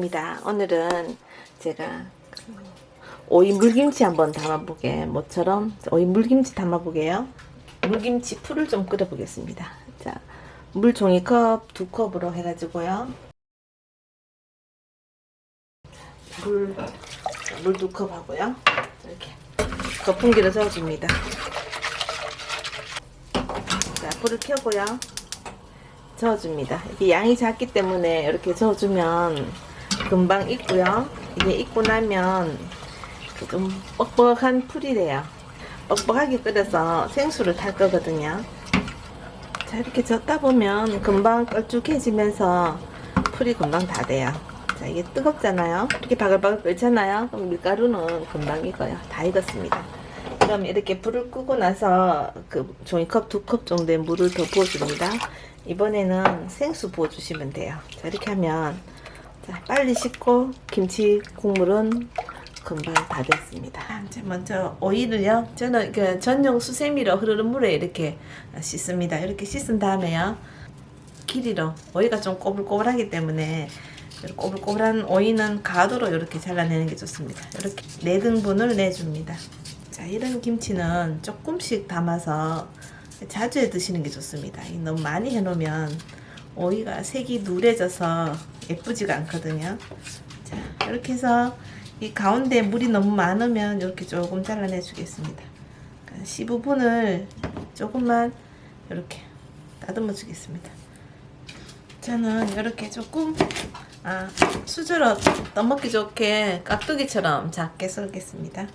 오입니다. 오늘은 제가 오이 물김치 한번 담아보게 모처럼 오이 물김치 담아보게요. 물김치 풀을 좀 끓여보겠습니다. 자, 물 종이컵 두 컵으로 해가지고요. 물, 물 두 컵 하고요. 이렇게 거품기를 저어줍니다. 자, 불을 켜고요. 저어줍니다. 이게 양이 작기 때문에 이렇게 저어주면 금방 익고요. 이게 익고 나면 그좀 뻑뻑한 풀이 돼요. 뻑뻑하게 끓여서 생수를 탈 거거든요. 자, 이렇게 젓다 보면 금방 걸쭉해지면서 풀이 금방 다 돼요. 자, 이게 뜨겁잖아요. 이렇게 바글바글 끓잖아요. 그럼 밀가루는 금방 익어요. 다 익었습니다. 그럼 이렇게 불을 끄고 나서 그 종이컵 두 컵 정도의 물을 더 부어줍니다. 이번에는 생수 부어주시면 돼요. 자, 이렇게 하면 자, 빨리 씻고 김치 국물은 금방 다 됐습니다. 이제 먼저 오이를요. 저는 그 전용 수세미로 흐르는 물에 이렇게 씻습니다. 이렇게 씻은 다음에요. 길이로 오이가 좀 꼬불꼬불하기 때문에 꼬불꼬불한 오이는 가도로 이렇게 잘라내는 게 좋습니다. 이렇게 4등분을 내줍니다. 자, 이런 김치는 조금씩 담아서 자주 해 드시는 게 좋습니다. 이 너무 많이 해 놓으면 오이가 색이 누래져서 예쁘지가 않거든요. 자, 이렇게 해서 이 가운데 물이 너무 많으면 이렇게 조금 잘라내 주겠습니다. 그러니까 15분을 조금만 이렇게 다듬어 주겠습니다. 저는 이렇게 조금 아, 수저로 떠먹기 좋게 깍두기처럼 작게 썰겠습니다.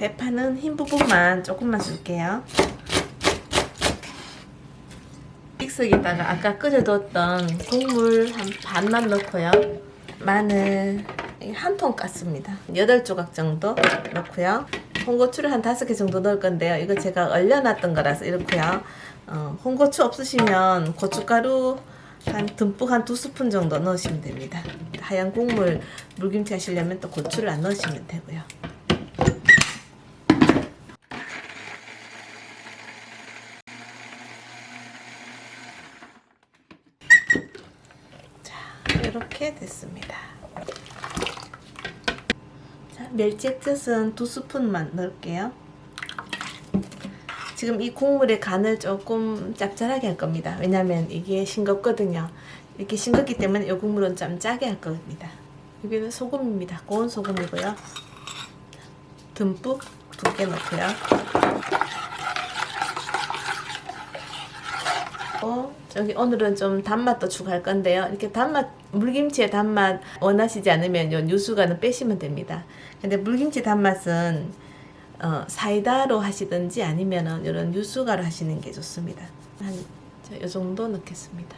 대파는 흰 부분만 조금만 줄게요. 믹서기에다가 아까 끓여뒀던 국물 한 반만 넣고요. 마늘 한 통 깠습니다. 8조각 정도 넣고요. 홍고추를 한 5개 정도 넣을 건데요. 이거 제가 얼려놨던 거라서 이렇고요. 어, 홍고추 없으시면 고춧가루 한 듬뿍 한 두 스푼 정도 넣으시면 됩니다. 하얀 국물 물김치 하시려면 또 고추를 안 넣으시면 되고요. 이렇게 됐습니다. 자, 멸치 액젓은 두 스푼만 넣을게요. 지금 이 국물에 간을 조금 짭짤하게 할 겁니다. 왜냐면 이게 싱겁거든요. 이렇게 싱겁기 때문에 이 국물은 좀 짜게 할 겁니다. 여기는 소금입니다. 고운 소금이고요. 듬뿍 두 개 넣고요. 어, 여기 오늘은 좀 단맛도 추가할 건데요. 이렇게 단맛, 물김치의 단맛 원하시지 않으면 요 유수가는 빼시면 됩니다. 근데 물김치 단맛은 어, 사이다로 하시든지 아니면은 이런 유수가로 하시는 게 좋습니다. 한, 자, 요 정도 넣겠습니다.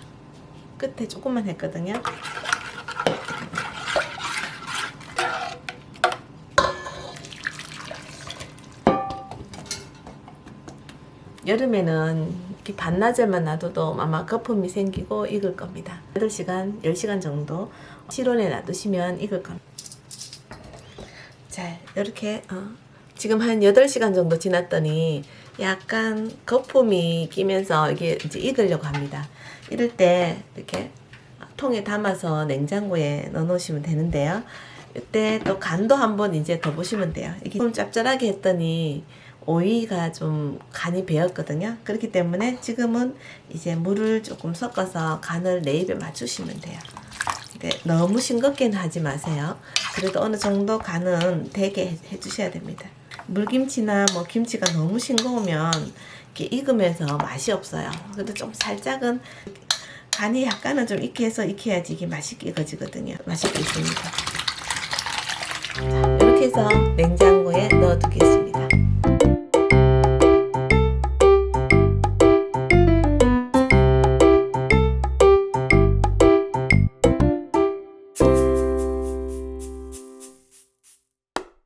끝에 조금만 했거든요. 여름에는 이렇게 반나절만 놔둬도 아마 거품이 생기고 익을 겁니다. 8시간, 10시간 정도 실온에 놔두시면 익을 겁니다. 자, 이렇게 어, 지금 한 8시간 정도 지났더니 약간 거품이 끼면서 이게 이제 익으려고 합니다. 이럴 때 이렇게 통에 담아서 냉장고에 넣어 놓으시면 되는데요. 이때 또 간도 한번 이제 더 보시면 돼요. 이게 좀 짭짤하게 했더니 오이가 좀 간이 배었거든요. 그렇기 때문에 지금은 이제 물을 조금 섞어서 간을 내 입에 맞추시면 돼요. 근데 너무 싱겁게는 하지 마세요. 그래도 어느 정도 간은 되게 해주셔야 됩니다. 물김치나 뭐 김치가 너무 싱거우면 이렇게 익으면서 맛이 없어요. 근데 좀 살짝은 간이 약간은 좀 익게 해서 익혀야지 이게 맛있게 익어지거든요. 맛있게 익습니다. 자, 이렇게 해서 냉장